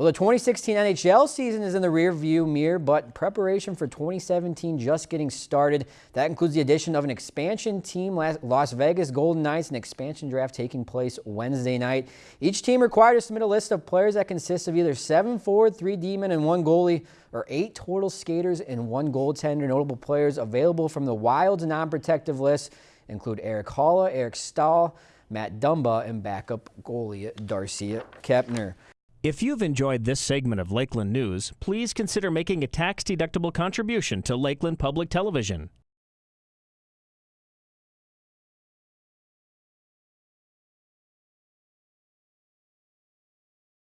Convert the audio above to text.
Well, the 2016 NHL season is in the rearview mirror, but preparation for 2017 just getting started. That includes the addition of an expansion team, Las Vegas Golden Knights, an expansion draft taking place Wednesday night. Each team required to submit a list of players that consists of either seven forward, three D-men, and one goalie, or eight total skaters and one goaltender. Notable players available from the Wild's non-protective list include Erik Haula, Eric Staal, Matt Dumba, and backup goalie Darcy Kuemper. If you've enjoyed this segment of Lakeland News, please consider making a tax-deductible contribution to Lakeland Public Television.